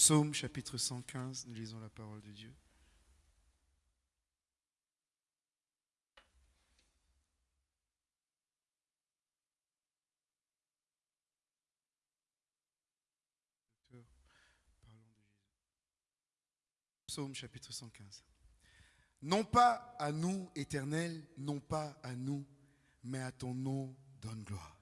Psaume chapitre 115, nous lisons la parole de Dieu. Psaume chapitre 115. Non pas à nous, éternel, non pas à nous, mais à ton nom donne gloire.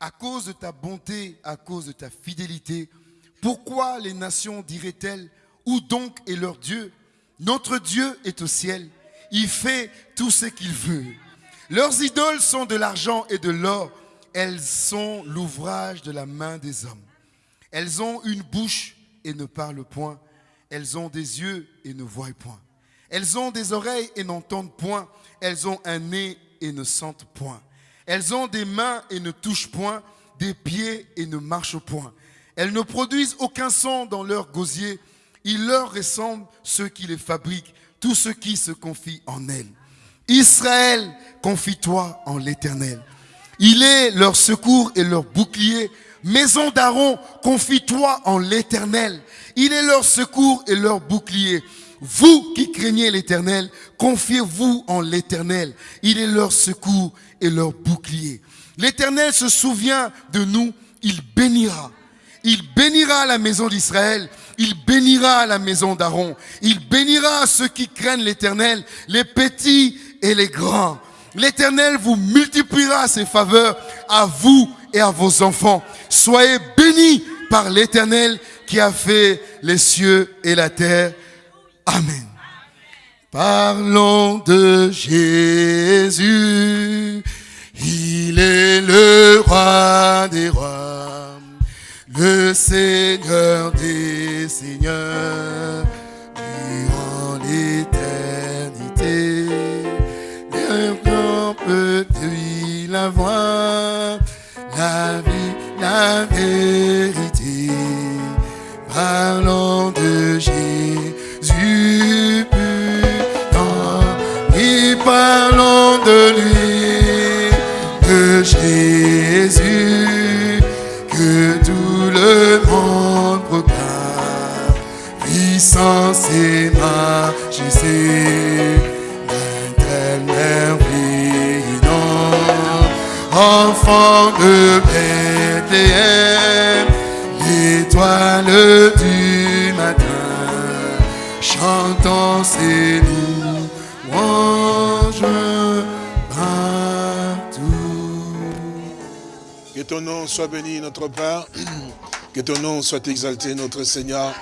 À cause de ta bonté, à cause de ta fidélité, pourquoi les nations diraient-elles, où donc est leur Dieu? Notre Dieu est au ciel, il fait tout ce qu'il veut. Leurs idoles sont de l'argent et de l'or, elles sont l'ouvrage de la main des hommes. Elles ont une bouche et ne parlent point elles ont des yeux et ne voient point. Elles ont des oreilles et n'entendent point. Elles ont un nez et ne sentent point. Elles ont des mains et ne touchent point, des pieds et ne marchent point. Elles ne produisent aucun son dans leur gosier. Il leur ressemble ceux qui les fabriquent, tous ceux qui se confient en elles. Israël, confie-toi en l'Éternel. Il est leur secours et leur bouclier. Maison d'Aaron, confie-toi en l'Éternel. Il est leur secours et leur bouclier. Vous qui craignez l'Éternel, confiez-vous en l'Éternel. Il est leur secours et leur bouclier. L'Éternel se souvient de nous, il bénira. Il bénira la maison d'Israël, il bénira la maison d'Aaron, il bénira ceux qui craignent l'Éternel, les petits et les grands. L'Éternel vous multipliera ses faveurs à vous et à vos enfants. Soyez bénis par l'Éternel qui a fait les cieux et la terre. Amen. Parlons de Jésus. Il est le roi des rois, le Seigneur des seigneurs, durant l'éternité. peut lui la voix, la vie, la vérité. Parlons puissance et majesté, d'un merveille, enfant de Bethléem l'étoile du matin, chantons ses louanges partout. Que ton nom soit béni, notre Père. Que ton nom soit exalté, notre Seigneur.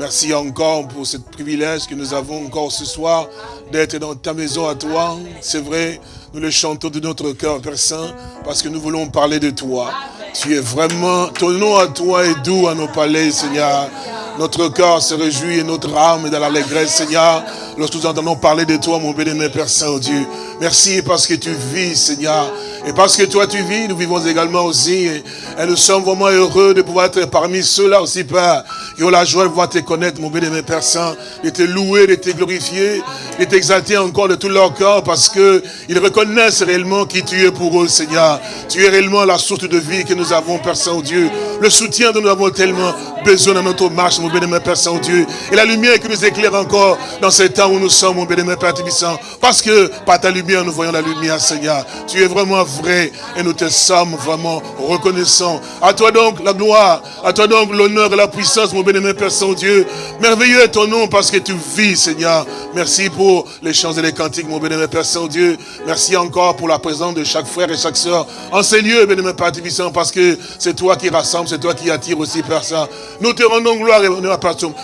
Merci encore pour ce privilège que nous avons encore ce soir d'être dans ta maison à toi. C'est vrai, nous le chantons de notre cœur, Père Saint, parce que nous voulons parler de toi. Tu es vraiment, ton nom à toi est doux à nos palais, Seigneur. Notre cœur se réjouit et notre âme est dans l'allégresse, Seigneur, lorsque nous entendons parler de toi, mon béni, Père Saint-Dieu. Merci parce que tu vis, Seigneur. Et parce que toi tu vis, nous vivons également aussi. Et, nous sommes vraiment heureux de pouvoir être parmi ceux-là aussi, Père, qui ont la joie de pouvoir te connaître, mon béni, Père Saint, de te louer, de te glorifier, de t'exalter encore de tout leur cœur parce que ils reconnaissent réellement qui tu es pour eux, Seigneur. Tu es réellement la source de vie que nous avons, Père Saint-Dieu. Le soutien dont nous avons tellement besoin dans notre marche, mon béni, Père Saint-Dieu. Et la lumière qui nous éclaire encore dans ce temps où nous sommes, mon béni, Père Tibissant. Parce que par ta lumière, nous voyons la lumière, Seigneur. Tu es vraiment vrai et nous te sommes vraiment reconnaissants. À toi donc la gloire, à toi donc l'honneur et la puissance, mon béni, Père Saint-Dieu. Merveilleux est ton nom parce que tu vis, Seigneur. Merci pour les chants et les cantiques, mon béni, Père Saint-Dieu. Merci encore pour la présence de chaque frère et chaque soeur en ces lieux, béni, Père Tibissant, parce que c'est toi qui rassemble, c'est toi qui attire aussi, Père Saint. Nous te rendons gloire et honneur,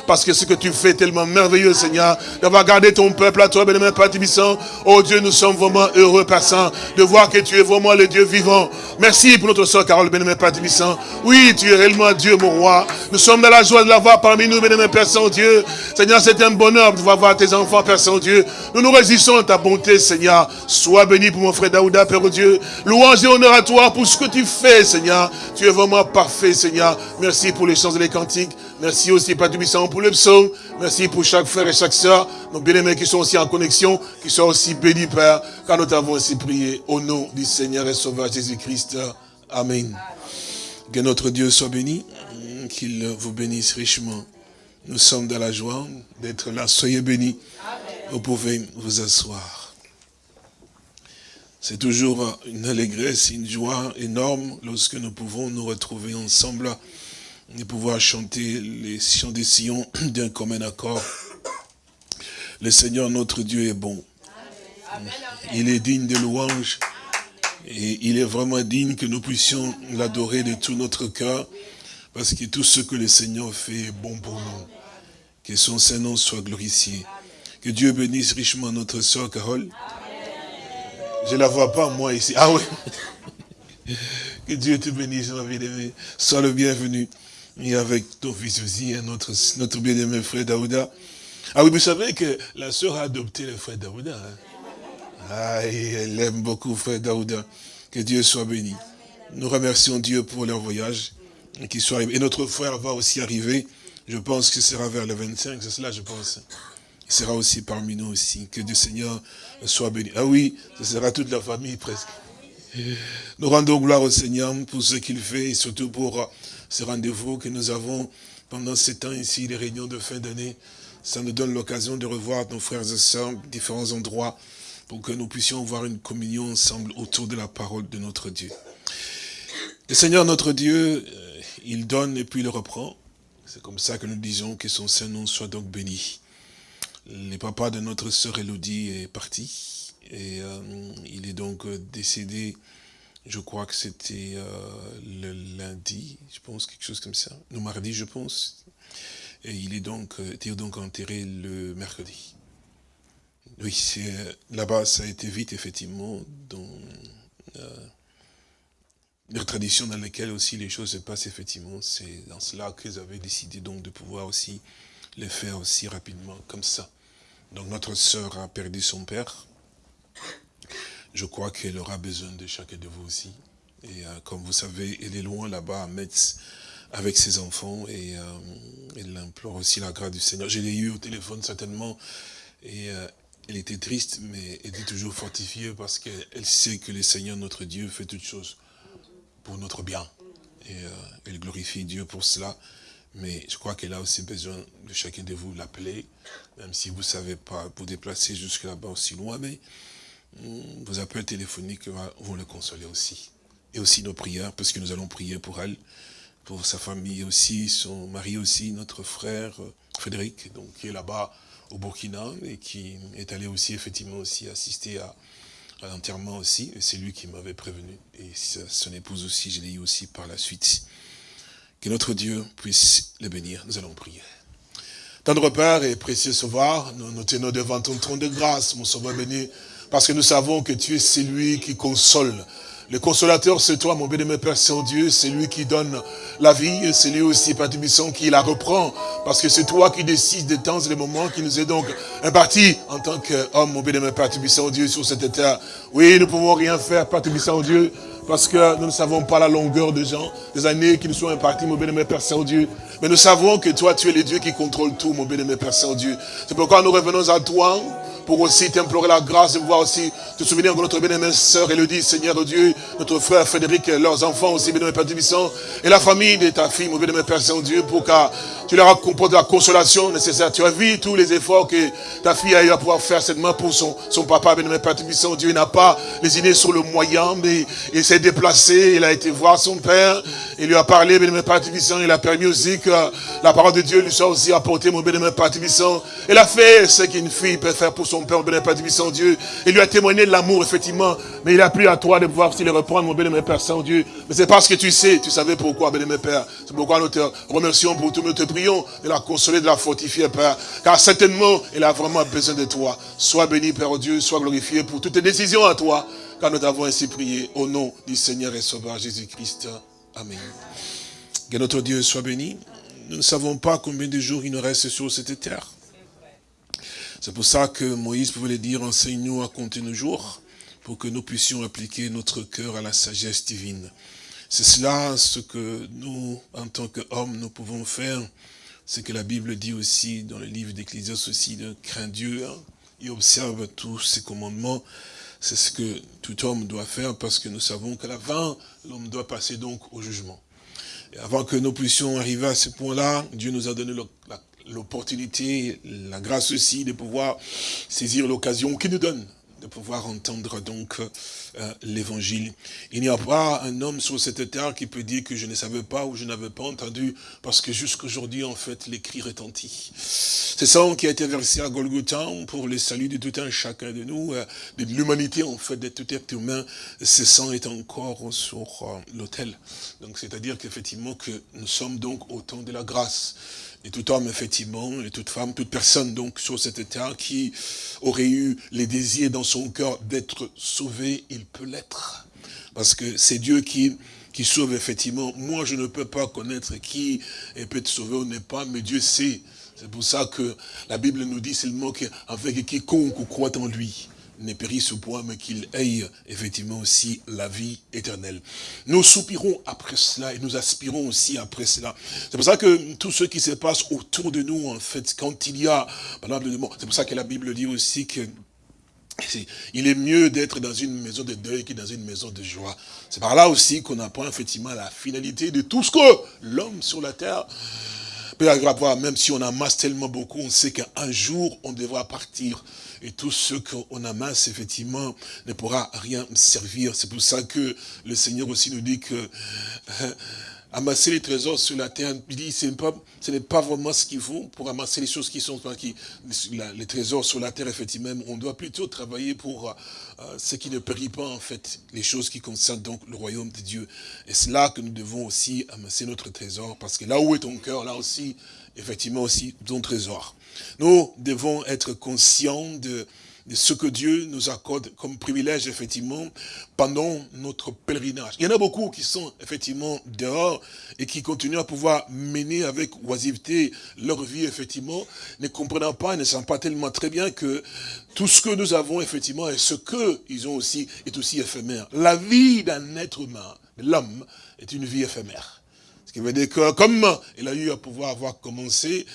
parce que ce que tu fais est tellement merveilleux, Seigneur, d'avoir gardé ton peuple à toi, béni, Père Tibissant. Oh Dieu, nous sommes vraiment heureux, Père Saint, de voir que tu es vraiment le Dieu vivant. Merci pour notre soeur Carole, béni, Père Tibissant. Oui, tu es réellement Dieu, mon roi. Nous sommes dans la joie de l'avoir parmi nous, béni, Père Saint-Dieu. Seigneur, c'est un bonheur de voir tes enfants, Père Saint-Dieu. Nous nous résistons à ta bonté, Seigneur. Sois béni pour mon frère Daouda, Père Dieu. Louange et honneur à toi pour ce que tu fais, Seigneur. Tu es vraiment parfait, Seigneur. Merci pour les chants et les cantiques. Merci aussi, Père Tibissant, pour le psaume. Merci pour chaque frère et chaque soeur. Nos bien-aimés qui sont aussi en connexion, qui soient aussi bénis, Père, car nous t'avons ainsi prié au nom du Seigneur et Sauveur Jésus-Christ. Amen. Que notre Dieu soit béni, qu'il vous bénisse richement. Nous sommes dans la joie d'être là. Soyez bénis. Vous pouvez vous asseoir. C'est toujours une allégresse, une joie énorme lorsque nous pouvons nous retrouver ensemble et pouvoir chanter les chants des sillons d'un commun accord. Le Seigneur notre Dieu est bon. Il est digne de louange. Et il est vraiment digne que nous puissions l'adorer de tout notre cœur. Parce que tout ce que le Seigneur fait est bon pour nous. Que son Saint-Nom soit glorifié. Que Dieu bénisse richement notre soeur Carole. Je ne la vois pas, moi, ici. Ah oui. Que Dieu te bénisse, ma bien-aimée. Sois le bienvenu. Et avec ton fils aussi, hein, notre, notre bien-aimé frère Daouda. Ah oui, vous savez que la sœur a adopté le frère Daouda. Hein. Ah, elle aime beaucoup frère Daouda. Que Dieu soit béni. Nous remercions Dieu pour leur voyage. Et, soit et notre frère va aussi arriver. Je pense que ce sera vers le 25, c'est cela, je pense. Il sera aussi parmi nous aussi. Que Dieu Seigneur soit béni. Ah oui, ce sera toute la famille presque. Nous rendons gloire au Seigneur pour ce qu'il fait et surtout pour ce rendez-vous que nous avons pendant ces temps ici, les réunions de fin d'année. Ça nous donne l'occasion de revoir nos frères et sœurs, différents endroits, pour que nous puissions avoir une communion ensemble autour de la parole de notre Dieu. Le Seigneur notre Dieu, euh, il donne et puis il reprend. C'est comme ça que nous disons que son Saint-Nom soit donc béni. Le papa de notre sœur Elodie est parti et euh, il est donc euh, décédé, je crois que c'était euh, le lundi, je pense, quelque chose comme ça, le mardi je pense, et il est donc, était donc enterré le mercredi. Oui, là-bas ça a été vite effectivement dans les traditions dans lesquelles aussi les choses se passent effectivement, c'est dans cela qu'ils avaient décidé donc de pouvoir aussi les faire aussi rapidement comme ça. Donc notre sœur a perdu son père. Je crois qu'elle aura besoin de chacun de vous aussi. Et euh, comme vous savez, elle est loin là-bas à Metz avec ses enfants et euh, elle implore aussi la grâce du Seigneur. Je l'ai eu au téléphone certainement et euh, elle était triste mais elle était toujours fortifiée parce qu'elle sait que le Seigneur notre Dieu fait toutes choses pour notre bien. Et elle glorifie Dieu pour cela. Mais je crois qu'elle a aussi besoin de chacun de vous l'appeler, même si vous ne savez pas vous déplacer jusque là-bas aussi loin, mais vos appels téléphoniques vont le consoler aussi. Et aussi nos prières, parce que nous allons prier pour elle, pour sa famille aussi, son mari aussi, notre frère euh, Frédéric, donc, qui est là-bas au Burkina et qui est allé aussi effectivement aussi assister à, l'enterrement aussi. C'est lui qui m'avait prévenu. Et son épouse aussi, je l'ai eu aussi par la suite. Que notre Dieu puisse le bénir. Nous allons prier. Tendre Père et précieux Sauveur, nous nous tenons devant ton trône de grâce, mon Sauveur béni, parce que nous savons que tu es celui qui console. Le consolateur, c'est toi, mon béni, Père Saint-Dieu, c'est lui qui donne la vie, c'est lui aussi, Père qui la reprend, parce que c'est toi qui décides des temps et des moments qui nous est donc imparti en tant qu'homme, mon béni, Père Saint-Dieu, sur cette terre. Oui, nous ne pouvons rien faire, Père Saint-Dieu, parce que nous ne savons pas la longueur des gens, des années qui nous sont imparties, mon bénémoine Père Saint-Dieu. Mais nous savons que toi, tu es le Dieu qui contrôle tout, mon bénémoine Père Saint-Dieu. C'est pourquoi nous revenons à toi pour aussi t'implorer la grâce de pouvoir aussi te souvenir de notre bien-aimée sœur Elodie, Seigneur Dieu, notre frère Frédéric, leurs enfants aussi, bien-aimé Père Tubissant, et la famille de ta fille, mon bien-aimé Père Saint-Dieu, pour que tu leur apportes la consolation nécessaire. Tu as vu tous les efforts que ta fille a eu à pouvoir faire main pour son, son papa, bien-aimé Père. Dieu n'a pas lésiné sur le moyen, mais il s'est déplacé, il a été voir son père, il lui a parlé, bien-aimé Père il a permis aussi que la parole de Dieu lui soit aussi apportée, mon bien-aimé Père. Il a fait ce qu'une fille peut faire pour son Père, mon Père Saint-Dieu. Il lui a témoigné de l'amour, effectivement. Mais il a pris à toi de pouvoir aussi le reprendre, mon béni, Père Saint-Dieu. Mais c'est parce que tu sais, tu savais pourquoi, béni, Père. C'est pourquoi nous te remercions pour tout, nous te prions de la consoler, de la fortifier, Père. Car certainement, il a vraiment besoin de toi. Sois béni, Père Dieu, sois glorifié pour toutes tes décisions à toi. Car nous t'avons ainsi prié au nom du Seigneur et Sauveur Jésus-Christ. Amen. Que notre Dieu soit béni. Nous ne savons pas combien de jours il nous reste sur cette terre. C'est pour ça que Moïse pouvait dire, enseigne-nous à compter nos jours, pour que nous puissions appliquer notre cœur à la sagesse divine. C'est cela ce que nous, en tant qu'hommes, nous pouvons faire. C'est que la Bible dit aussi, dans le livre d'Ecclésias aussi, de craindre Dieu hein, et observe tous ses commandements. C'est ce que tout homme doit faire parce que nous savons qu'à la fin, l'homme doit passer donc au jugement. Avant que nous puissions arriver à ce point-là, Dieu nous a donné l'opportunité, la grâce aussi de pouvoir saisir l'occasion qu'il nous donne de pouvoir entendre donc euh, l'évangile. Il n'y a pas un homme sur cette terre qui peut dire que je ne savais pas ou je n'avais pas entendu, parce que jusqu'aujourd'hui, en fait, l'écrit retentit. C'est ça qui a été versé à Golgotha pour le salut de tout un chacun de nous, euh, de l'humanité, en fait, de tout être humain. Ce sang est encore sur euh, l'autel. Donc, c'est-à-dire qu'effectivement, que nous sommes donc au temps de la grâce. Et tout homme, effectivement, et toute femme, toute personne, donc, sur cette terre qui aurait eu les désirs dans son cœur d'être sauvé, il peut l'être. Parce que c'est Dieu qui, qui sauve, effectivement. Moi, je ne peux pas connaître qui peut être sauvé ou n'est pas, mais Dieu sait. C'est pour ça que la Bible nous dit seulement qu'avec quiconque croit en lui, ne périsse point, mais qu'il ait effectivement aussi la vie éternelle. Nous soupirons après cela et nous aspirons aussi après cela. C'est pour ça que tout ce qui se passe autour de nous, en fait, quand il y a, c'est pour ça que la Bible dit aussi que il est mieux d'être dans une maison de deuil que dans une maison de joie. C'est par là aussi qu'on apprend effectivement la finalité de tout ce que l'homme sur la terre peut avoir. Même si on amasse tellement beaucoup, on sait qu'un jour, on devra partir et tout ce qu'on amasse, effectivement, ne pourra rien servir. C'est pour ça que le Seigneur aussi nous dit que euh, amasser les trésors sur la terre, il dit, ce n'est pas, vraiment ce qu'il faut pour amasser les choses qui sont, qui, les trésors sur la terre, effectivement, on doit plutôt travailler pour euh, ce qui ne périt pas, en fait, les choses qui concernent donc le royaume de Dieu. Et c'est là que nous devons aussi amasser notre trésor, parce que là où est ton cœur, là aussi, effectivement aussi, ton trésor. Nous devons être conscients de, ce que Dieu nous accorde comme privilège, effectivement, pendant notre pèlerinage. Il y en a beaucoup qui sont, effectivement, dehors et qui continuent à pouvoir mener avec oisiveté leur vie, effectivement, ne comprenant pas et ne savent pas tellement très bien que tout ce que nous avons, effectivement, et ce qu'ils ont aussi, est aussi éphémère. La vie d'un être humain, l'homme, est une vie éphémère. Ce qui veut dire que, comme il a eu à pouvoir avoir commencé,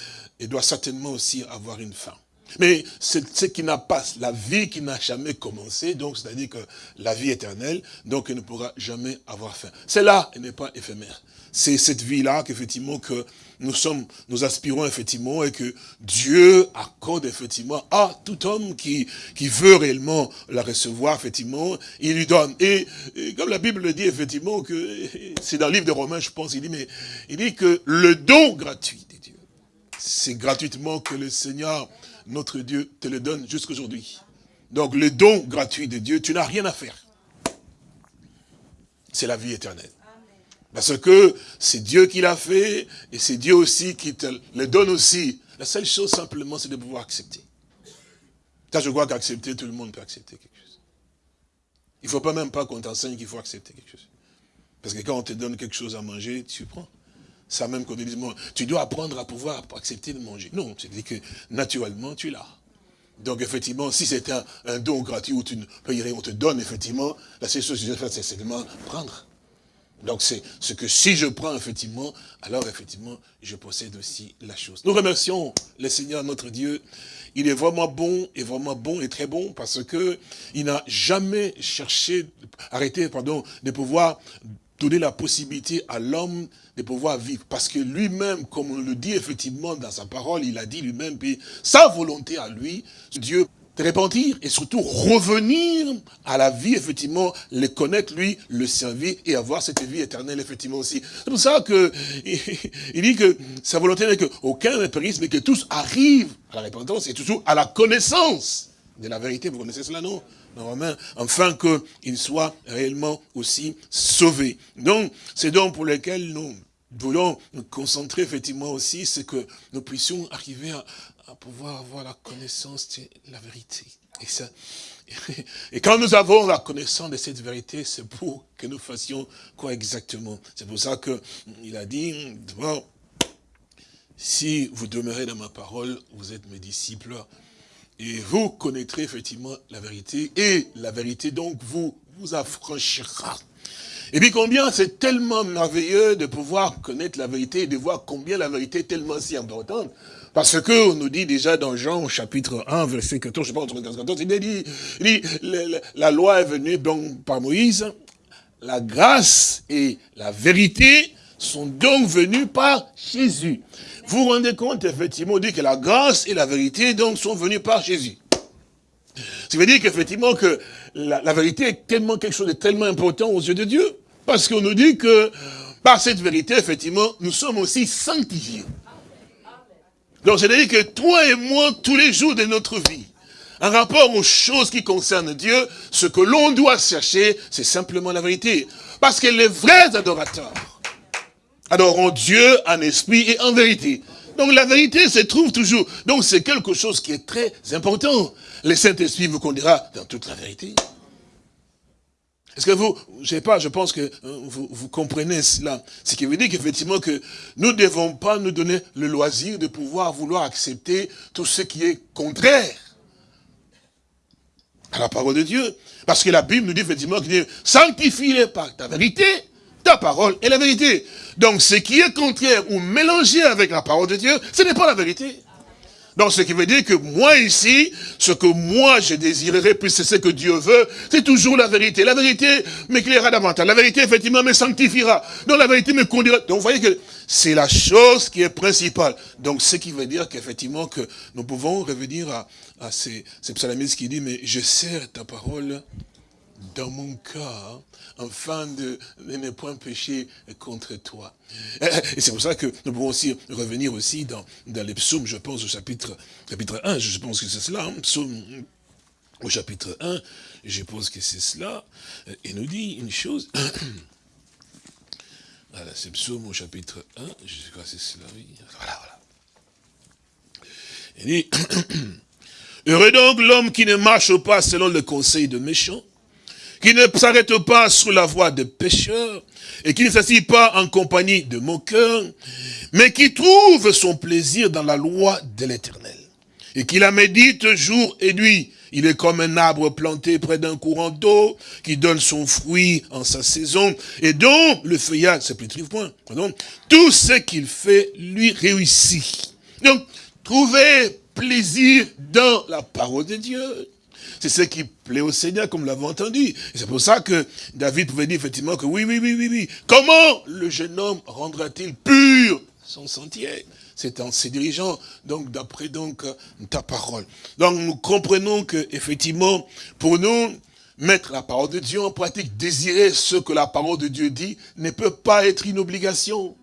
il doit certainement aussi avoir une fin. Mais c'est ce qui n'a pas, la vie qui n'a jamais commencé, donc c'est-à-dire que la vie éternelle, donc elle ne pourra jamais avoir fin. C'est là, elle n'est pas éphémère. C'est cette vie-là qu'effectivement que nous sommes, nous aspirons effectivement et que Dieu accorde effectivement à tout homme qui, qui veut réellement la recevoir, effectivement, il lui donne. Et, comme la Bible le dit effectivement, que c'est dans le livre de Romains, je pense, il dit, mais il dit que le don gratuit c'est gratuitement que le Seigneur, notre Dieu, te le donne jusqu'aujourd'hui. Donc le don gratuit de Dieu, tu n'as rien à faire. C'est la vie éternelle. Parce que c'est Dieu qui l'a fait, et c'est Dieu aussi qui te le donne aussi. La seule chose simplement, c'est de pouvoir accepter. Ça, je crois qu'accepter, tout le monde peut accepter quelque chose. Il ne faut pas même pas qu'on t'enseigne qu'il faut accepter quelque chose. Parce que quand on te donne quelque chose à manger, tu prends. Ça même qu'on dit, tu dois apprendre à pouvoir accepter de manger. Non, c'est-à-dire que naturellement, tu l'as. Donc effectivement, si c'est un, don gratuit où tu ne rien, on te donne effectivement, la seule chose que je vais faire, c'est seulement prendre. Donc c'est ce que si je prends effectivement, alors effectivement, je possède aussi la chose. Nous remercions le Seigneur notre Dieu. Il est vraiment bon, et vraiment bon et très bon parce que il n'a jamais cherché, arrêté, pardon, de pouvoir donner la possibilité à l'homme de pouvoir vivre. Parce que lui-même, comme on le dit effectivement dans sa parole, il a dit lui-même, sa volonté à lui, Dieu de repentir et surtout revenir à la vie, effectivement, le connaître lui, le servir et avoir cette vie éternelle, effectivement aussi. C'est pour ça que il dit que sa volonté n'est qu'aucun ne périsse, mais que tous arrivent à la repentance et toujours à la connaissance de la vérité. Vous connaissez cela, non? Romains, afin qu'il soit réellement aussi sauvé. Donc, c'est donc pour lequel nous voulons nous concentrer effectivement aussi, c'est que nous puissions arriver à, pouvoir avoir la connaissance de la vérité. Et, ça, et quand nous avons la connaissance de cette vérité, c'est pour que nous fassions quoi exactement? C'est pour ça qu'il a dit, si vous demeurez dans ma parole, vous êtes mes disciples, et vous connaîtrez effectivement la vérité, et la vérité donc vous, vous affranchira. Et puis combien c'est tellement merveilleux de pouvoir connaître la vérité et de voir combien la vérité est tellement si importante. Parce que on nous dit déjà dans Jean chapitre 1, verset 14, je sais pas, 14, 14, il dit, il dit la, loi est venue donc par Moïse, la grâce et la vérité sont donc venus par Jésus. Vous vous rendez compte, effectivement, dit que la grâce et la vérité, donc, sont venus par Jésus. Ça veut dire qu'effectivement, que la, la, vérité est tellement quelque chose de tellement important aux yeux de Dieu. Parce qu'on nous dit que, par cette vérité, effectivement, nous sommes aussi sanctifiés. Donc, c'est-à-dire que toi et moi, tous les jours de notre vie, en rapport aux choses qui concernent Dieu, ce que l'on doit chercher, c'est simplement la vérité. Parce que les vrais adorateurs adoreront Dieu en esprit et en vérité. Donc la vérité se trouve toujours. Donc c'est quelque chose qui est très important. Le Saint-Esprit vous conduira dans toute la vérité. Est-ce que vous, je sais pas, je pense que euh, vous, vous comprenez cela. Ce qui veut dire qu'effectivement que nous ne devons pas nous donner le loisir de pouvoir vouloir accepter tout ce qui est contraire à la parole de Dieu. Parce que la Bible nous dit effectivement qu'il sanctifie-les par ta vérité, ta parole est la vérité. Donc ce qui est contraire ou mélangé avec la parole de Dieu, ce n'est pas la vérité. Donc ce qui veut dire que moi ici, ce que moi je désirerais, plus c'est ce que Dieu veut, c'est toujours la vérité. La vérité m'éclairera davantage. La vérité, effectivement, me sanctifiera. Donc la vérité me conduira. Donc vous voyez que c'est la chose qui est principale. Donc ce qui veut dire qu'effectivement que nous pouvons revenir à, ces, ces qui dit, mais je sers ta parole dans mon cœur, afin de, ne point pécher contre toi. Et c'est pour ça que nous pouvons aussi revenir aussi dans, dans les psaumes, je pense au chapitre, chapitre 1, je pense que c'est cela, hein, psaume au chapitre 1, je pense que c'est cela, et nous dit une chose, voilà, c'est psaume au chapitre 1, je crois que c'est cela, oui, voilà, voilà. Il dit, Heureux donc l'homme qui ne marche pas selon le conseil de méchants, qui ne s'arrête pas sur la voie des pécheurs, et qui ne s'assied pas en compagnie de moqueurs, mais qui trouve son plaisir dans la loi de l'éternel, et qui la médite jour et nuit. Il est comme un arbre planté près d'un courant d'eau, qui donne son fruit en sa saison, et dont le feuillage c'est plus point. Tout ce qu'il fait lui réussit. Donc, trouver plaisir dans la parole de Dieu. C'est ce qui plaît au Seigneur, comme l'avons entendu. C'est pour ça que David pouvait dire effectivement que oui, oui, oui, oui, oui. Comment le jeune homme rendra-t-il pur son sentier? C'est en se dirigeant, donc, d'après donc ta parole. Donc, nous comprenons que, effectivement, pour nous, mettre la parole de Dieu en pratique, désirer ce que la parole de Dieu dit, ne peut pas être une obligation.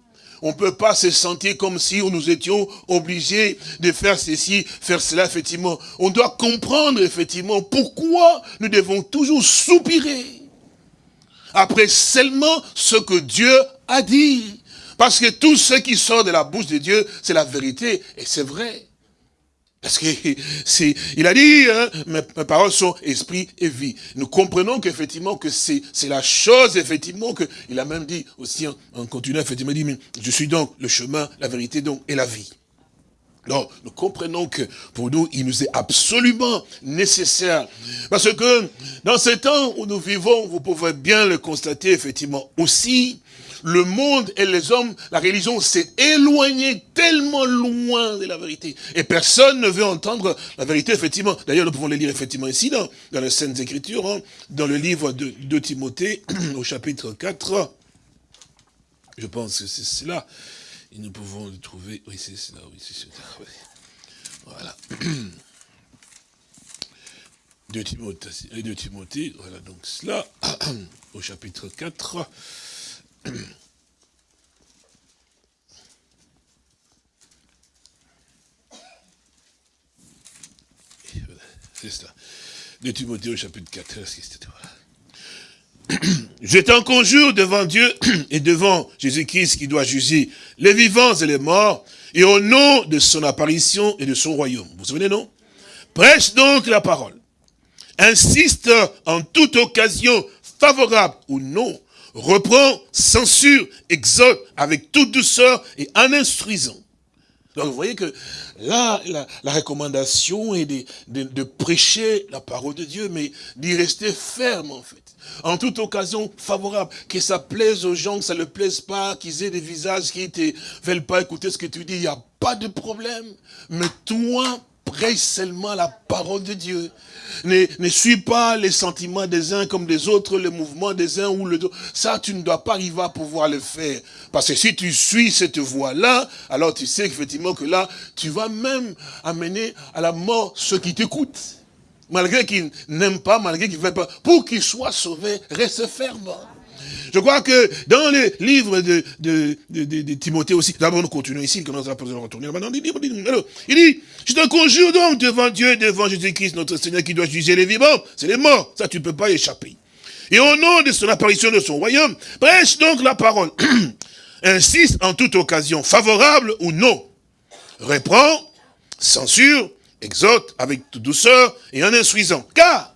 On ne peut pas se sentir comme si nous étions obligés de faire ceci, faire cela, effectivement. On doit comprendre, effectivement, pourquoi nous devons toujours soupirer après seulement ce que Dieu a dit. Parce que tout ce qui sort de la bouche de Dieu, c'est la vérité, et c'est vrai. Parce que c'est, il a dit, hein, mes, paroles sont esprit et vie. Nous comprenons qu'effectivement que c'est, c'est la chose, effectivement, que il a même dit aussi en, continuant, effectivement, il dit, je suis donc le chemin, la vérité donc et la vie. Donc, nous comprenons que pour nous, il nous est absolument nécessaire. Parce que dans ces temps où nous vivons, vous pouvez bien le constater, effectivement, aussi, le monde et les hommes, la religion s'est éloignée tellement loin de la vérité. Et personne ne veut entendre la vérité, effectivement. D'ailleurs, nous pouvons le lire effectivement ici, dans, dans les Saintes Écritures, hein, dans le livre de, de Timothée, au chapitre 4. Je pense que c'est cela. Et nous pouvons le trouver. Oui, c'est cela, oui, c'est cela. Voilà. De Timothée, de Timothée, voilà donc cela, au chapitre 4. C'est ça. De Timothée au chapitre 4. Je t'en conjure devant Dieu et devant Jésus-Christ qui doit juger les vivants et les morts, et au nom de son apparition et de son royaume. Vous vous souvenez, non? Prêche donc la parole. Insiste en toute occasion, favorable ou non, reprend, censure, exhorte avec toute douceur et en instruisant. Donc vous voyez que là, la, recommandation est de, de, prêcher la parole de Dieu, mais d'y rester ferme en fait. En toute occasion favorable, que ça plaise aux gens, que ça ne plaise pas, qu'ils aient des visages qui ne veulent pas écouter ce que tu dis, il n'y a pas de problème. Mais toi, prêche seulement la parole de Dieu. Ne, ne suis pas les sentiments des uns comme des autres, le mouvement des uns ou le autre. Ça, tu ne dois pas arriver à pouvoir le faire. Parce que si tu suis cette voie-là, alors tu sais effectivement que là, tu vas même amener à la mort ceux qui t'écoutent. Malgré qu'ils n'aiment pas, malgré qu'ils ne veulent pas. Pour qu'ils soient sauvés, reste ferme. Je crois que dans le livre de, de, de, de Timothée aussi, d'abord nous continuons ici, nous allons retourner maintenant, il dit, je te conjure donc devant Dieu, devant Jésus-Christ, notre Seigneur, qui doit juger les vivants, c'est les morts, ça tu ne peux pas échapper. Et au nom de son apparition de son royaume, prêche donc la parole. Insiste en toute occasion, favorable ou non. Reprend, censure, exhorte avec douceur et en instruisant. Car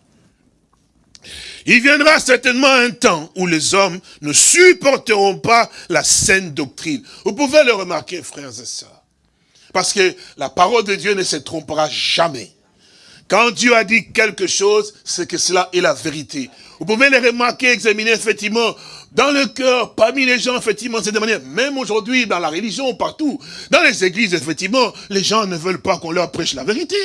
il viendra certainement un temps où les hommes ne supporteront pas la saine doctrine. Vous pouvez le remarquer, frères et sœurs. Parce que la parole de Dieu ne se trompera jamais. Quand Dieu a dit quelque chose, c'est que cela est la vérité. Vous pouvez le remarquer, examiner effectivement dans le cœur, parmi les gens, effectivement, c'est de manière, même aujourd'hui, dans la religion, partout, dans les églises, effectivement, les gens ne veulent pas qu'on leur prêche la vérité.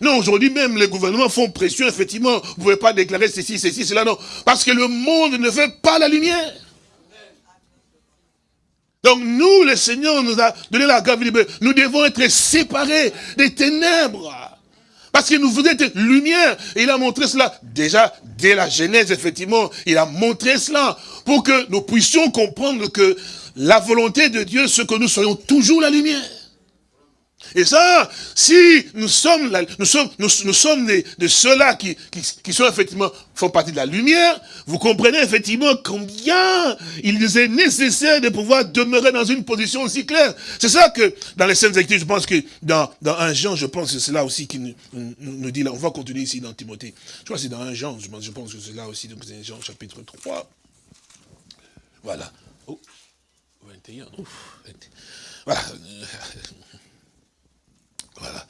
Non, aujourd'hui même, les gouvernements font pression, effectivement, vous ne pouvez pas déclarer ceci, ceci, cela, non. Parce que le monde ne veut pas la lumière. Donc nous, le Seigneur nous a donné la grâce, nous devons être séparés des ténèbres. Parce que nous voulons être lumière. Et il a montré cela déjà dès la Genèse, effectivement. Il a montré cela pour que nous puissions comprendre que la volonté de Dieu, c'est que nous soyons toujours la lumière. Et ça, si nous sommes, nous sommes, nous, sommes de, ceux-là qui, qui, sont effectivement, font partie de la lumière, vous comprenez effectivement combien il nous est nécessaire de pouvoir demeurer dans une position aussi claire. C'est ça que, dans les scènes Écritures, je pense que dans, dans un Jean, je pense que c'est là aussi qui nous, nous, dit, là, on va continuer ici dans Timothée. Je crois que c'est dans un Jean, je pense, que c'est là aussi, donc c'est Jean chapitre 3. Voilà. Oh, 21, ouf, Voilà. Voilà.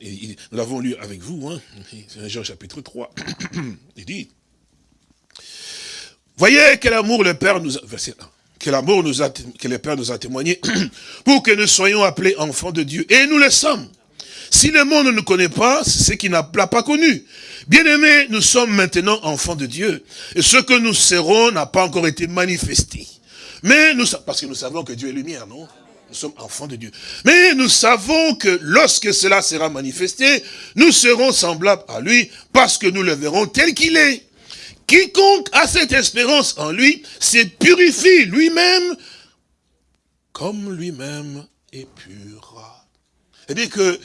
Nous l'avons lu avec vous, hein. Jean chapitre 3. Il dit, voyez quel amour le Père nous a, verset 1, quel amour nous a, que le Père nous a témoigné pour que nous soyons appelés enfants de Dieu. Et nous le sommes. Si le monde ne nous connaît pas, c'est ce qui n'a pas connu. Bien-aimés, nous sommes maintenant enfants de Dieu. Et ce que nous serons n'a pas encore été manifesté. Mais nous, parce que nous savons que Dieu est lumière, non? Nous sommes enfants de Dieu. Mais nous savons que lorsque cela sera manifesté, nous serons semblables à lui parce que nous le verrons tel qu'il est. Quiconque a cette espérance en lui se purifie lui-même comme lui-même est pur. C'est-à-dire que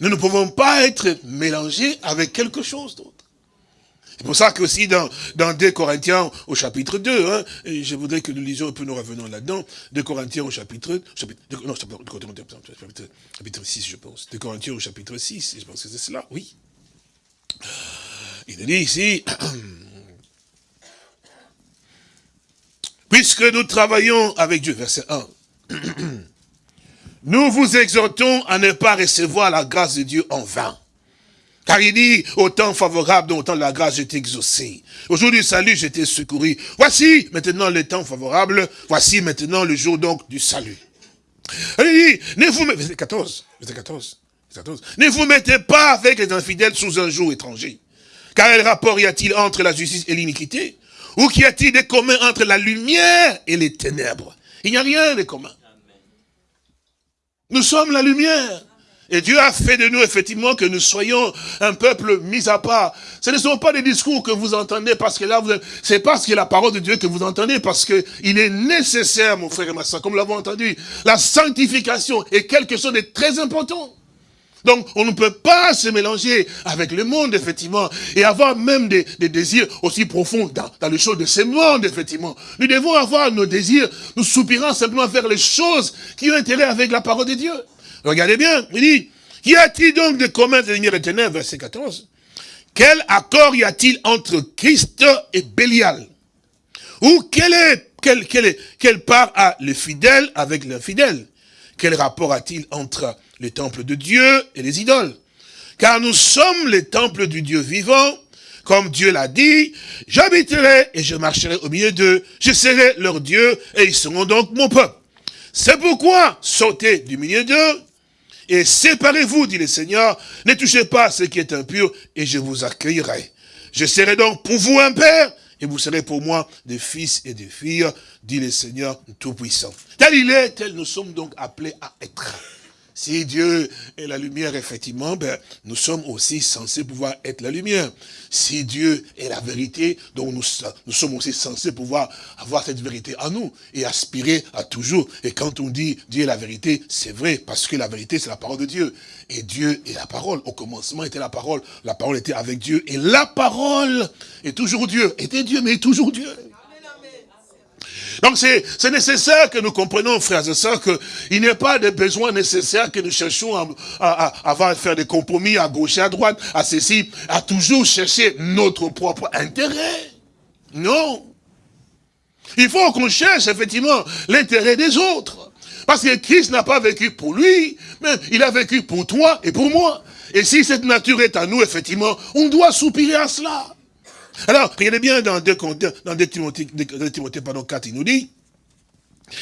nous ne pouvons pas être mélangés avec quelque chose d'autre. C'est pour ça qu'aussi dans, dans 2 Corinthiens au chapitre 2, hein, et je voudrais que nous lisions un peu, nous revenons là-dedans, 2 Corinthiens au chapitre, chapitre non, chapitre, chapitre 6, je pense. 2 Corinthiens au chapitre 6, je pense que c'est cela, oui. Il dit ici, puisque nous travaillons avec Dieu, verset 1, nous vous exhortons à ne pas recevoir la grâce de Dieu en vain. Car il dit, au temps favorable, au temps la grâce, j'étais exaucé. Au jour du salut, j'étais secouru. Voici maintenant le temps favorable, voici maintenant le jour donc du salut. Il dit, ne vous, verset 14, verset 14, 14, ne vous mettez pas avec les infidèles sous un jour étranger. Car quel rapport y a-t-il entre la justice et l'iniquité? Ou qu'y a-t-il de commun entre la lumière et les ténèbres? Il n'y a rien de commun. Nous sommes la lumière. Et Dieu a fait de nous, effectivement, que nous soyons un peuple mis à part. Ce ne sont pas des discours que vous entendez parce que là, c'est parce que la parole de Dieu que vous entendez, parce que il est nécessaire, mon frère et ma soeur, comme l'avons entendu, la sanctification est quelque chose de très important. Donc, on ne peut pas se mélanger avec le monde, effectivement, et avoir même des, désirs aussi profonds dans, dans les choses de ce monde, effectivement. Nous devons avoir nos désirs, nous soupirons simplement vers les choses qui ont intérêt avec la parole de Dieu. Regardez bien, il dit, y a-t-il donc de commun de lumière éternelle, verset 14 Quel accord y a-t-il entre Christ et Bélial? Ou quelle est, quelle, quelle, quelle part a le fidèle avec l'infidèle? Quel rapport a-t-il entre le temple de Dieu et les idoles? Car nous sommes les temples du Dieu vivant, comme Dieu l'a dit, j'habiterai et je marcherai au milieu d'eux, je serai leur Dieu et ils seront donc mon peuple. C'est pourquoi, sortez du milieu d'eux et séparez-vous, dit le Seigneur, ne touchez pas ce qui est impur, et je vous accueillerai. Je serai donc pour vous un père, et vous serez pour moi des fils et des filles, dit le Seigneur Tout-Puissant. Tel il est, tel nous sommes donc appelés à être. Si Dieu est la lumière, effectivement, ben, nous sommes aussi censés pouvoir être la lumière. Si Dieu est la vérité, donc nous, sommes aussi censés pouvoir avoir cette vérité en nous et aspirer à toujours. Et quand on dit Dieu est la vérité, c'est vrai, parce que la vérité, c'est la parole de Dieu. Et Dieu est la parole. Au commencement était la parole. La parole était avec Dieu. Et la parole est toujours Dieu. Était Dieu, mais toujours Dieu. Donc c'est nécessaire que nous comprenions, frères et sœurs, qu'il n'y a pas de besoin nécessaire que nous cherchions à, à, à, faire des compromis à gauche et à droite, à ceci, à toujours chercher notre propre intérêt. Non. Il faut qu'on cherche effectivement l'intérêt des autres. Parce que Christ n'a pas vécu pour lui, mais il a vécu pour toi et pour moi. Et si cette nature est à nous, effectivement, on doit soupirer à cela. Alors, regardez bien dans 2, dans 2 Timothée, 2 Timothée pardon, 4, il nous dit,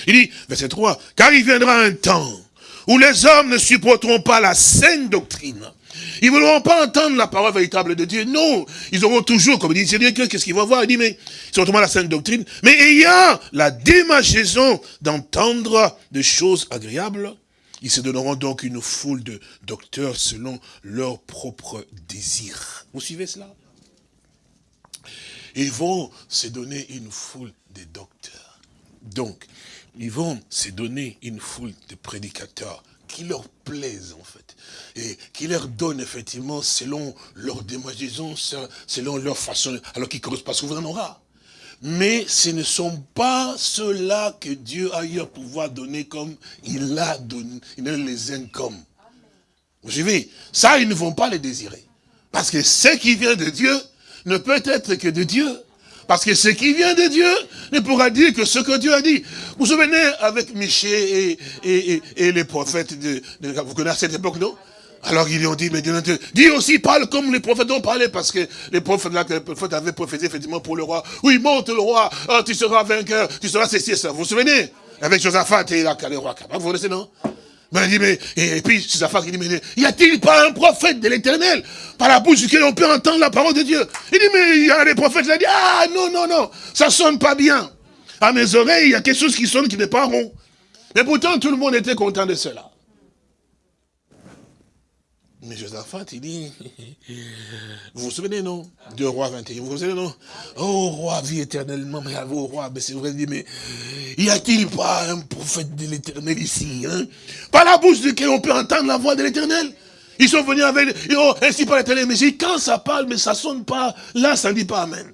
il dit, verset 3, car il viendra un temps où les hommes ne supporteront pas la saine doctrine. Ils ne voudront pas entendre la parole véritable de Dieu. Non, ils auront toujours, comme il dit, qu'est-ce qu'ils vont voir? Il dit, mais ils auront la saine doctrine, mais ayant la démachaison d'entendre des choses agréables, ils se donneront donc une foule de docteurs selon leurs propres désirs. Vous suivez cela? Ils vont se donner une foule de docteurs. Donc, ils vont se donner une foule de prédicateurs qui leur plaisent en fait, et qui leur donnent effectivement selon leur démagisation, selon leur façon, alors qu'ils ne correspondent pas souvent aura. Mais ce ne sont pas ceux-là que Dieu a eu à pouvoir donner comme il a donné, il les aime comme. Vous suivez? Ça, ils ne vont pas les désirer. Parce que ce qui vient de Dieu, ne peut être que de Dieu. Parce que ce qui vient de Dieu ne pourra dire que ce que Dieu a dit. Vous vous souvenez avec Michel et, les prophètes, de, vous connaissez cette époque, non? Alors ils lui ont dit, mais Dieu, aussi parle comme les prophètes ont parlé, parce que les prophètes, là, les prophètes avaient prophétisé effectivement pour le roi. Oui, monte le roi, oh, tu seras vainqueur, tu seras ceci et ça. Vous vous souvenez? Avec Josaphat et là, le roi. Vous connaissez, non? Mais dit, mais, et, puis, c'est qui dit, mais y a-t-il pas un prophète de l'éternel par la bouche duquel on peut entendre la parole de Dieu? Il dit, mais il y a des prophètes, il a dit, ah non, non, non, ça sonne pas bien. À mes oreilles, il y a quelque chose qui sonne qui n'est pas rond. Mais pourtant, tout le monde était content de cela. Mais Josaphat, il dit, vous vous souvenez, non De roi 21, vous vous souvenez, non? Oh, roi, vie éternellement, mais à vous, roi, mais c'est vrai, il mais y a-t-il pas un prophète de l'éternel ici hein? Par la bouche duquel on peut entendre la voix de l'éternel Ils sont venus avec, oh, ainsi par l'éternel, mais quand ça parle, mais ça sonne pas, là, ça ne dit pas Amen.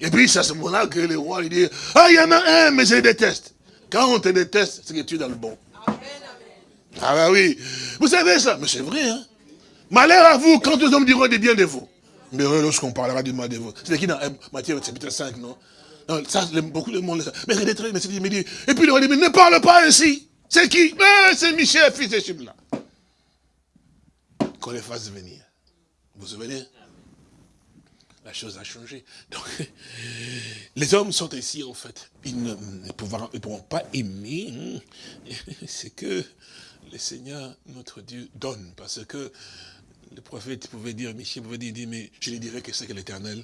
Et puis, c'est à ce moment-là que le roi, il dit, ah, il y en a un, mais je le déteste. Quand on te déteste, c'est que tu es dans le bon. Ah bah oui. Vous savez ça Mais c'est vrai, hein. Malheur à vous quand les hommes diront des biens de vous. Mais lorsqu'on parlera du mal de vous. C'est qui dans Matthieu chapitre 5, non, non ça, beaucoup de monde le sait. Mais il très, mais c'est dit, et puis le roi dit, mais ne parle pas ainsi. C'est qui? C'est Michel, fils de Chimla. Qu'on les fasse venir. Vous vous souvenez? La chose a changé. Donc, les hommes sont ici, en fait. Ils ne, pourront, pourront pas aimer hein. C'est que le Seigneur, notre Dieu, donne. Parce que le prophète pouvait dire, Michel pouvait dire, mais je lui dirai que c'est que l'Éternel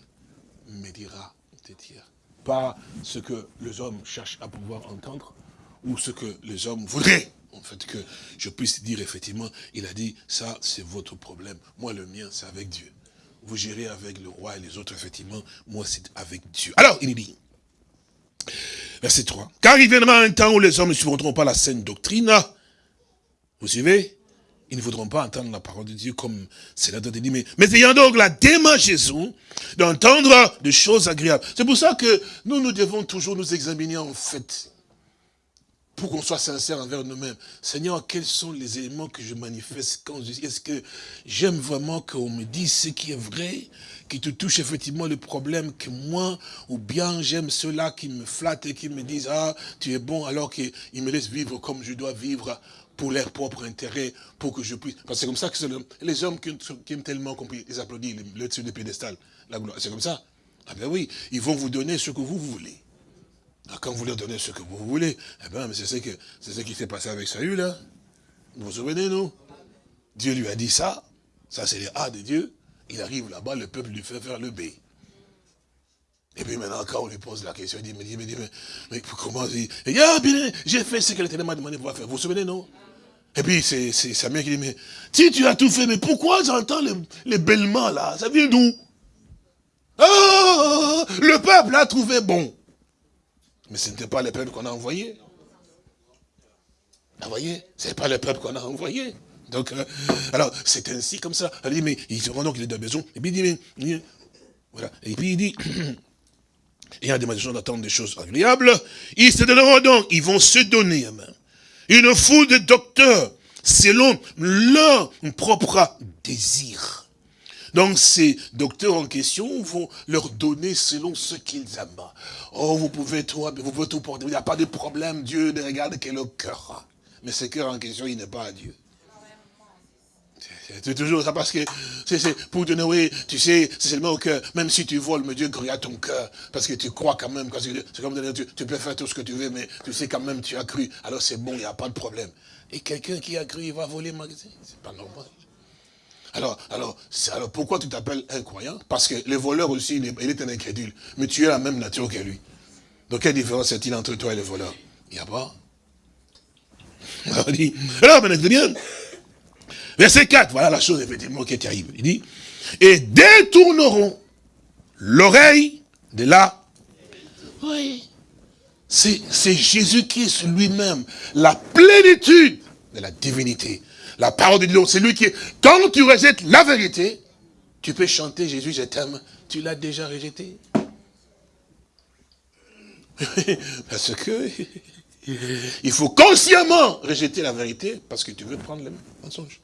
me dira de dire. Pas ce que les hommes cherchent à pouvoir entendre, ou ce que les hommes voudraient. En fait, que je puisse dire, effectivement, il a dit, ça, c'est votre problème. Moi, le mien, c'est avec Dieu. Vous gérez avec le roi et les autres, effectivement. Moi, c'est avec Dieu. Alors, il dit, verset 3, « Car il viendra un temps où les hommes ne supporteront pas la saine doctrine, vous suivez? Ils ne voudront pas entendre la parole de Dieu comme c'est la dit, mais, ayant donc la démageaison d'entendre des choses agréables. C'est pour ça que nous, nous devons toujours nous examiner en fait pour qu'on soit sincère envers nous-mêmes. Seigneur, quels sont les éléments que je manifeste quand je dis, est-ce que j'aime vraiment qu'on me dise ce qui est vrai, qui te touche effectivement le problème que moi, ou bien j'aime ceux-là qui me flattent et qui me disent, ah, tu es bon, alors qu'ils me laissent vivre comme je dois vivre pour leur propre intérêt, pour que je puisse... Parce que c'est comme ça que les hommes qui, aiment tellement compris, ils applaudissent le dessus des pédestal, la gloire. C'est comme ça. Ah ben oui, ils vont vous donner ce que vous voulez. Ah, quand vous leur donnez ce que vous voulez, eh ben, c'est ce, qui s'est passé avec Saül, là. Vous vous souvenez, nous Dieu lui a dit ça. Ça, c'est les A de Dieu. Il arrive là-bas, le peuple lui fait faire le B. Et puis maintenant, quand on lui pose la question, il dit, mais, mais, mais, mais comment il dit, ah, j'ai fait ce que l'Éternel m'a demandé de faire. Vous vous souvenez, non? Et puis c'est Samuel qui dit, mais si tu as tout fait, mais pourquoi j'entends les, les bêlements là? Ça vient d'où? Ah Le peuple a trouvé bon. Mais ce n'était pas le peuple qu'on a envoyé. Vous voyez? Ce n'est pas le peuple qu'on a envoyé. Donc, euh, alors, c'est ainsi comme ça. Elle dit, mais il se rend donc qu'il est de maison. Et puis il dit, mais, voilà. Et puis il dit, il y a des gens d'attendre des choses agréables. Ils se donneront donc, ils vont se donner une foule de docteurs selon leur propre désir. Donc ces docteurs en question vont leur donner selon ce qu'ils aiment. Oh, vous pouvez tout, vous pouvez tout porter, il n'y a pas de problème, Dieu ne regarde que le cœur. Mais ce cœur en question, il n'est pas à Dieu. C'est toujours ça parce que c'est pour donner, oui, tu sais, c'est seulement au cœur. Même si tu voles, mais Dieu à ton cœur. Parce que tu crois quand même. Tu, tu, peux faire tout ce que tu veux, mais tu sais quand même, tu as cru. Alors c'est bon, il n'y a pas de problème. Et quelqu'un qui a cru, il va voler magasin? C'est pas normal. Alors, alors, alors pourquoi tu t'appelles incroyant Parce que le voleur aussi, il est, il un incrédule. Mais tu es la même nature que lui. Donc quelle différence y a-t-il entre toi et le voleur? Il n'y a pas? Alors, dit, alors, verset 4, voilà la chose effectivement qui est terrible. Il dit, et détourneront l'oreille de la... Oui. C'est Jésus-Christ lui-même, la plénitude de la divinité. La parole de Dieu, c'est lui qui est... Quand tu rejettes la vérité, tu peux chanter Jésus, je t'aime. Tu l'as déjà rejeté. Parce que il faut consciemment rejeter la vérité parce que tu veux prendre le mensonge.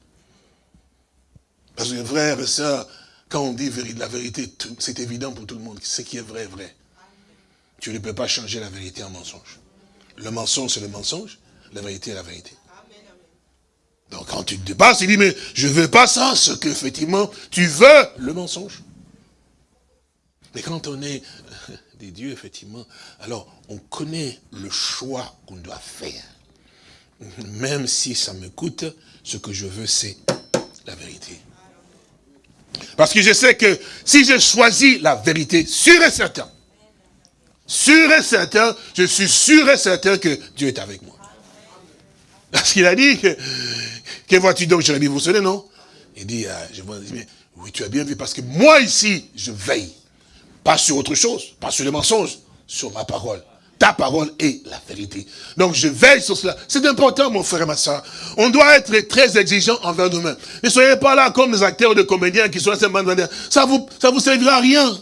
Parce que frère et soeur, quand on dit la vérité, c'est évident pour tout le monde. Ce qui est vrai est vrai. Tu ne peux pas changer la vérité en mensonge. Le mensonge, c'est le mensonge. La vérité est la vérité. Donc quand tu te dépasses, il dit, mais je ne veux pas ça, ce qu'effectivement, tu veux le mensonge. Mais quand on est des dieux, effectivement, alors on connaît le choix qu'on doit faire. Même si ça me coûte, ce que je veux, c'est la vérité. Parce que je sais que si je choisis la vérité, sûr et certain, sûr et certain, je suis sûr et certain que Dieu est avec moi. Parce qu'il a dit que, que vois-tu donc, Jérémie, vous vous souvenez, non? Il dit, euh, je vois, mais, oui, tu as bien vu, parce que moi ici, je veille. Pas sur autre chose, pas sur les mensonges, sur ma parole. Ta parole est la vérité. Donc je veille sur cela. C'est important, mon frère et ma soeur. On doit être très exigeant envers nous-mêmes. Ne soyez pas là comme des acteurs de comédiens qui sont là simplement Ça vous, ça vous servira à rien.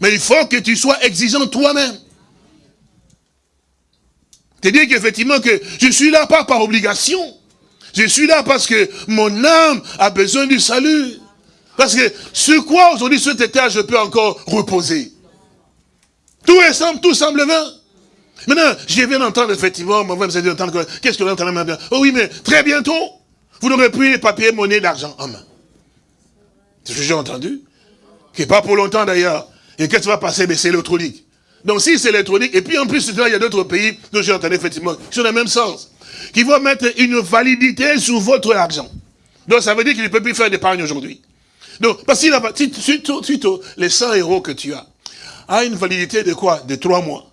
Mais il faut que tu sois exigeant toi-même. C'est-à-dire qu'effectivement que je suis là pas par obligation. Je suis là parce que mon âme a besoin du salut. Parce que sur quoi aujourd'hui, cet état, je peux encore reposer? Tout, est, tout semble vain. Maintenant, je viens d'entendre effectivement, mon frère me d'entendre qu'est-ce que vous entendez maintenant Oh oui, mais très bientôt, vous n'aurez plus les papiers, monnaie, d'argent en main. C'est ce que j'ai entendu. Qui pas pour longtemps d'ailleurs. Et qu'est-ce qui va passer Mais c'est électronique. Donc si c'est électronique, et puis en plus, il y a d'autres pays dont j'ai entendu effectivement, qui sont dans le même sens, qui vont mettre une validité sur votre argent. Donc ça veut dire qu'il ne peut plus faire d'épargne aujourd'hui. Donc, parce que suite, suite, les 100 euros que tu as, a une validité de quoi De 3 mois.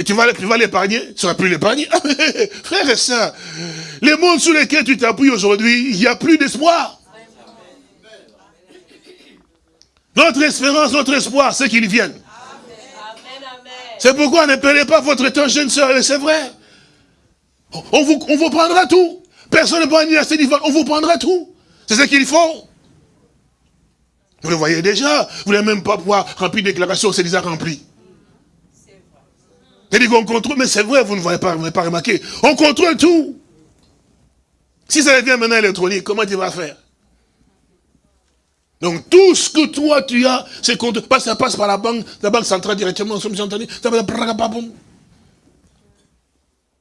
Et tu vas, tu vas l'épargner Tu seras plus l'épargner Frère et soeur, les mondes sur lesquels tu t'appuies aujourd'hui, il n'y a plus d'espoir. Notre espérance, notre espoir, c'est qu'ils viennent. C'est pourquoi ne perdez pas votre temps, jeune soeur, c'est vrai. On vous, on vous prendra tout. Personne ne peut à cette on vous prendra tout. C'est ce qu'il faut. Vous le voyez déjà, vous n'allez même pas pouvoir remplir une déclaration, c'est déjà rempli. C'est-à-dire qu'on contrôle, mais c'est vrai, vous ne voyez pas, vous pas remarqué. On contrôle tout. Si ça devient maintenant électronique, comment tu vas faire? Donc tout ce que toi tu as, c'est qu'on ça passe par la banque, la banque centrale directement, ça entendu, ça va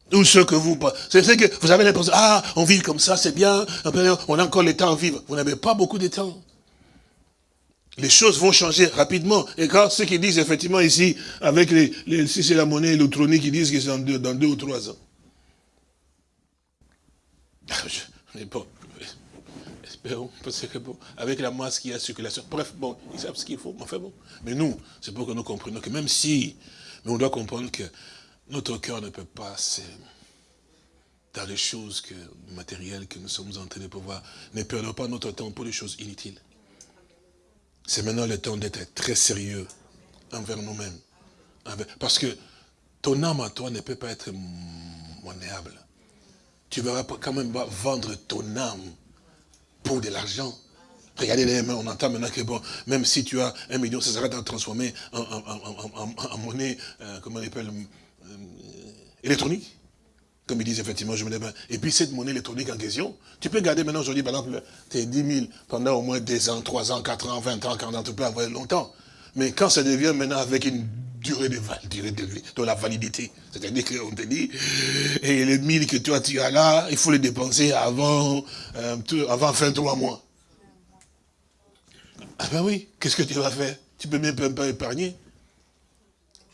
tout ce que vous, c'est ce que vous avez l'impression, ah, on vit comme ça, c'est bien, on a encore le temps à vivre. Vous n'avez pas beaucoup de temps les choses vont changer rapidement. Et quand ceux qui disent effectivement ici, avec les, si c'est la monnaie électronique, ils disent que c'est dans deux, ou trois ans. Mais bon, espérons, parce que bon, avec la masse qui a circulation, bref, bon, ils savent ce qu'il faut, enfin bon. Mais nous, c'est pour que nous comprenions que même si, mais on doit comprendre que notre cœur ne peut pas se dans les choses matérielles que nous sommes en train de pouvoir, ne perdons pas notre temps pour les choses inutiles. C'est maintenant le temps d'être très sérieux envers nous-mêmes. Parce que ton âme à toi ne peut pas être monnaieable. Tu ne vas quand même pas vendre ton âme pour de l'argent. Regardez les mains, on entend maintenant que bon, même si tu as un million, ça sera transformé en, monnaie, euh, comment on appelle, euh, électronique. Comme ils disent effectivement, je me lève. Et puis cette monnaie électronique en question, tu peux garder maintenant aujourd'hui, par exemple, tes 10 000 pendant au moins 2 ans, 3 ans, 4 ans, 20 ans, 40 ans, tu peux avoir longtemps. Mais quand ça devient maintenant avec une durée de, durée de de la validité, c'est-à-dire qu'on te dit, et les 1000 que toi tu as là, il faut les dépenser avant, euh, avant fin 3 mois. Ah ben oui, qu'est-ce que tu vas faire? Tu peux même pas épargner.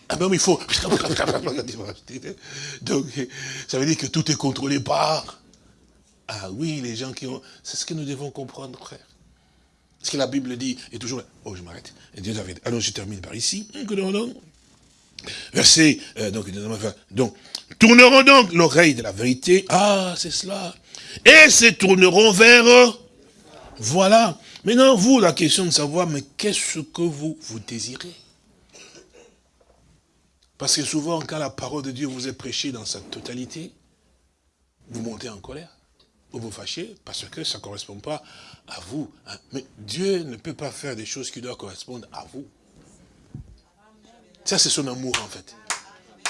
Ah ben oui, il faut... Donc, ça veut dire que tout est contrôlé par... Ah oui, les gens qui ont... C'est ce que nous devons comprendre, frère. Ce que la Bible dit est toujours... Oh, je m'arrête. Alors, je termine par ici. Verset... Euh, donc, donc, tourneront donc l'oreille de la vérité. Ah, c'est cela. Et se tourneront vers... Voilà. Maintenant, vous, la question de savoir, mais qu'est-ce que vous, vous désirez? Parce que souvent, quand la parole de Dieu vous est prêchée dans sa totalité, vous montez en colère, ou vous fâchez, parce que ça ne correspond pas à vous. Hein. Mais Dieu ne peut pas faire des choses qui doivent correspondre à vous. Ça, c'est son amour, en fait.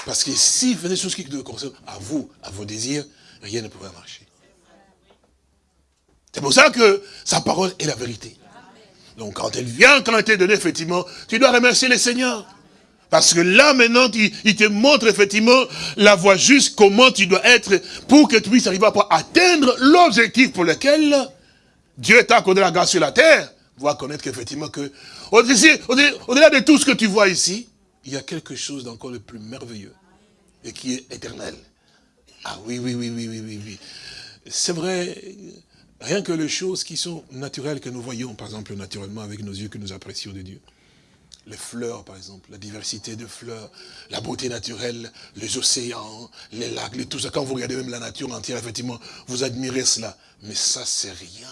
Parce que s'il fait des choses qui doivent correspondre à vous, à vos désirs, rien ne pourrait marcher. C'est pour ça que sa parole est la vérité. Donc quand elle vient, quand elle t'est donnée, effectivement, tu dois remercier le Seigneur. Parce que là, maintenant, il, te montre effectivement la voie juste, comment tu dois être pour que tu puisses arriver à atteindre l'objectif pour lequel Dieu t'a accordé la grâce sur la terre. Voir connaître qu'effectivement que, au-delà de tout ce que tu vois ici, il y a quelque chose d'encore le plus merveilleux et qui est éternel. Ah oui, oui, oui, oui, oui, oui, oui. C'est vrai, rien que les choses qui sont naturelles que nous voyons, par exemple, naturellement avec nos yeux que nous apprécions de Dieu les fleurs, par exemple, la diversité de fleurs, la beauté naturelle, les océans, les lacs, tout ça. Quand vous regardez même la nature entière, effectivement, vous admirez cela. Mais ça, c'est rien.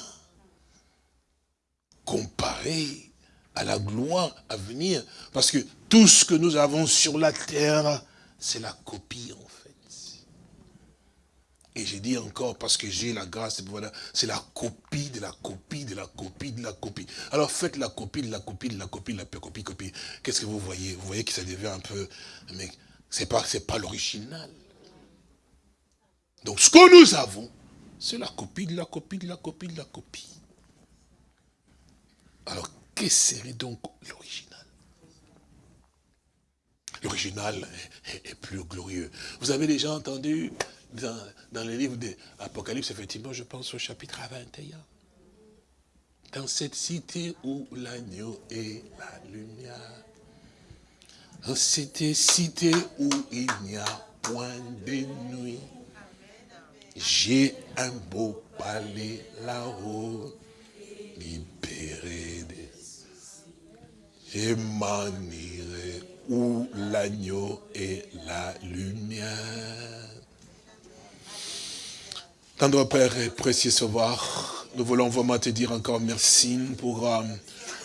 Comparé à la gloire à venir. Parce que tout ce que nous avons sur la terre, c'est la copie, en. Et j'ai dit encore, parce que j'ai la grâce, c'est la copie de la copie de la copie de la copie. Alors faites la copie de la copie de la copie de la copie, copie. Qu'est-ce que vous voyez? Vous voyez que ça devient un peu... Mais c'est pas, pas l'original. Donc ce que nous avons, c'est la copie de la copie de la copie de la copie. Alors, qu'est-ce serait donc l'original? L'original est, plus glorieux. Vous avez déjà entendu dans, dans le livre d'Apocalypse, effectivement, je pense au chapitre 21. Dans cette cité où l'agneau est la lumière. Dans cette cité où il n'y a point de nuit. J'ai un beau palais là-haut, libéré des... Je m'en irai où l'agneau est la lumière. Tendre Père et précieux Sauveur, nous voulons vraiment te dire encore merci pour euh,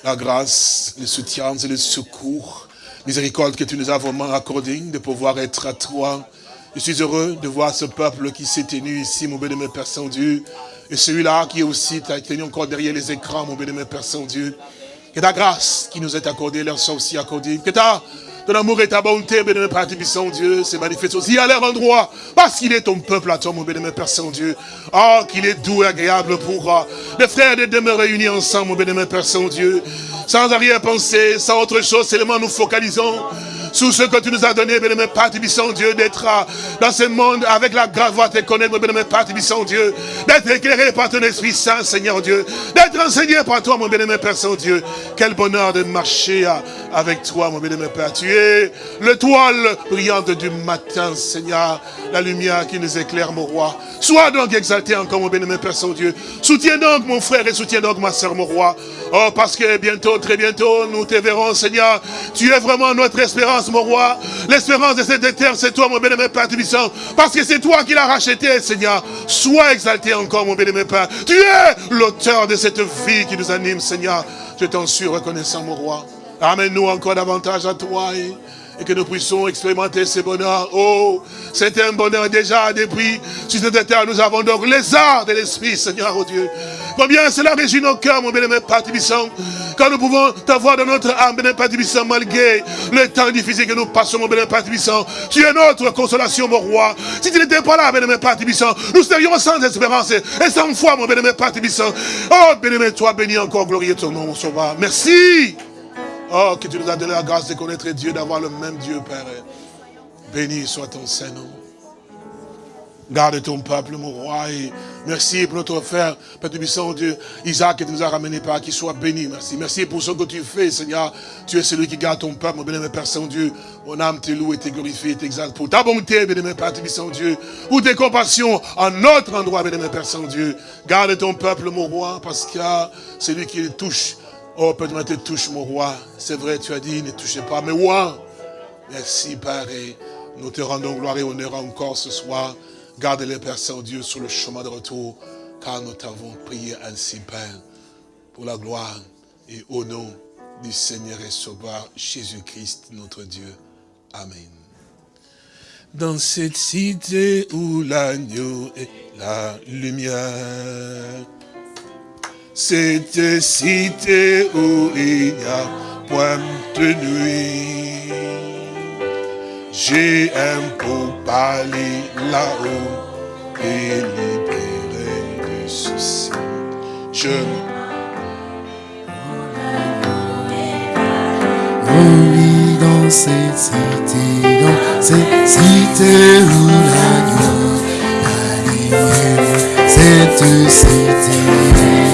la grâce, le soutien et le secours, miséricorde que tu nous as vraiment accordé de pouvoir être à toi. Je suis heureux de voir ce peuple qui s'est tenu ici, mon bénémoine Père Saint-Dieu, et celui-là qui est aussi tenu encore derrière les écrans, mon bénémoine Père Saint-Dieu. Que ta grâce qui nous est accordée leur soit aussi accordée. Que ta ton amour et ta bonté, béni Père Saint-Dieu, se manifeste aussi à leur endroit. Parce qu'il est ton peuple à toi, mon béni Père Saint-Dieu. Oh, qu'il est doux et agréable pour uh, les frères de demeurer réunis ensemble, mon béni Père Saint-Dieu. Sans arrière-pensée, sans autre chose, seulement nous focalisons sous ce que tu nous as donné, bien-aimé Père Tibissant Dieu, d'être dans ce monde avec la grâce de te connaître, bien-aimé Père Tibissant Dieu, d'être éclairé par ton Esprit Saint, Seigneur Dieu, d'être enseigné par toi, mon bien-aimé Père Saint-Dieu. Quel bonheur de marcher avec toi, mon bien-aimé Père. Tu es le toile brillante du matin, Seigneur, la lumière qui nous éclaire, mon roi. Sois donc exalté encore, mon bien-aimé Père Saint-Dieu. Soutiens donc mon frère et soutiens donc ma soeur, mon roi. Oh, parce que bientôt, très bientôt, nous te verrons, Seigneur. Tu es vraiment notre espérance, mon roi. L'espérance de cette terre, c'est toi, mon bien-aimé Père Tubissant. Parce que c'est toi qui l'as racheté, Seigneur. Sois exalté encore, mon bien-aimé Père. Tu es l'auteur de cette vie qui nous anime, Seigneur. Je t'en suis reconnaissant, mon roi. Amène-nous encore davantage à toi et que nous puissions expérimenter ce bonheur. Oh, c'est un bonheur déjà depuis sur cette terre. Nous avons donc les arts de l'Esprit, Seigneur, oh Dieu. Combien cela réjouit nos cœurs, mon bien-aimé Père quand nous pouvons t'avoir dans notre âme, bien-aimé Père malgré le temps difficile que nous passons, mon bien-aimé Père Tu es notre consolation, mon roi. Si tu n'étais pas là, bien-aimé Père nous serions sans espérance et sans foi, mon bien-aimé Père Oh, bien-aimé, toi, béni encore, glorieux ton nom, mon sauveur. Merci. Oh, que tu nous as donné la grâce de connaître Dieu, d'avoir le même Dieu, Père. Béni soit ton Saint-Nom. Garde ton peuple, mon roi, merci pour notre frère, Père Tubissant, Dieu, Isaac, qui nous a ramené par qu'il soit béni, merci. Merci pour ce que tu fais, Seigneur. Tu es celui qui garde ton peuple, mon bénémoine Père Saint-Dieu. Mon âme te loue et te glorifie et t'exalte pour ta bonté, bénémoine Père Tubissant, Dieu, pour tes compassions en notre endroit, bénémoine Père Saint-Dieu. Garde ton peuple, mon roi, parce y a celui qui le touche. Oh, Père, te touche, mon roi. C'est vrai, tu as dit, ne touchez pas, mais moi. Merci, Père, et nous te rendons gloire et honneur encore ce soir. Garde les Père Saint-Dieu sur le chemin de retour, car nous t'avons prié ainsi, Père, pour la gloire et au nom du Seigneur et Sauveur Jésus-Christ, notre Dieu. Amen. Dans cette cité où l'agneau est la lumière, cette cité où il n'y a point de nuit, j'ai un beau palais là-haut et libéré de soucis. Je oui, dans cette cité, dans cette cité où la nuit, cette cité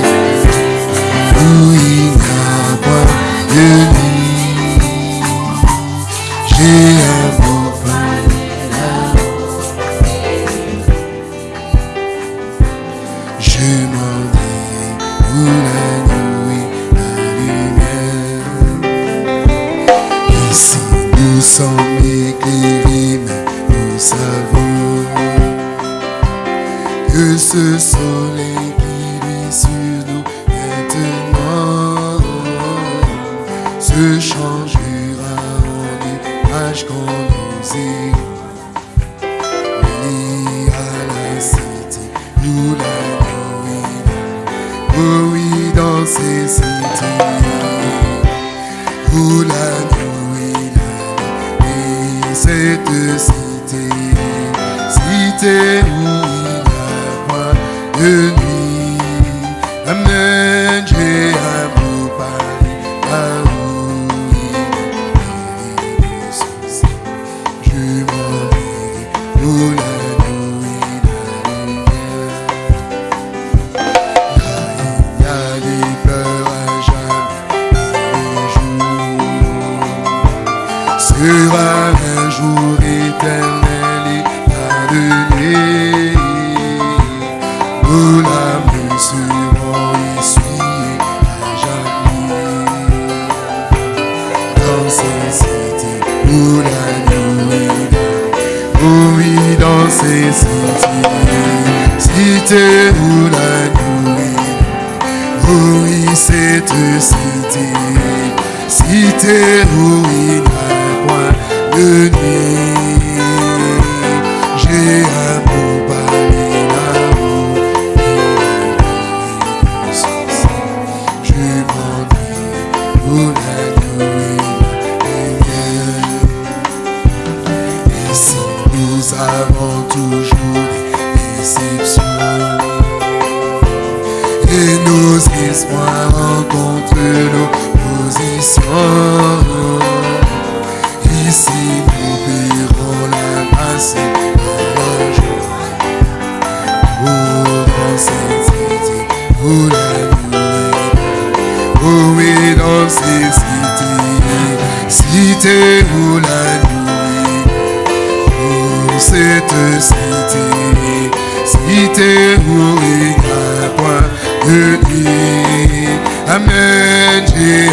cette cité, cité où il y a point de vie. Amen, j'ai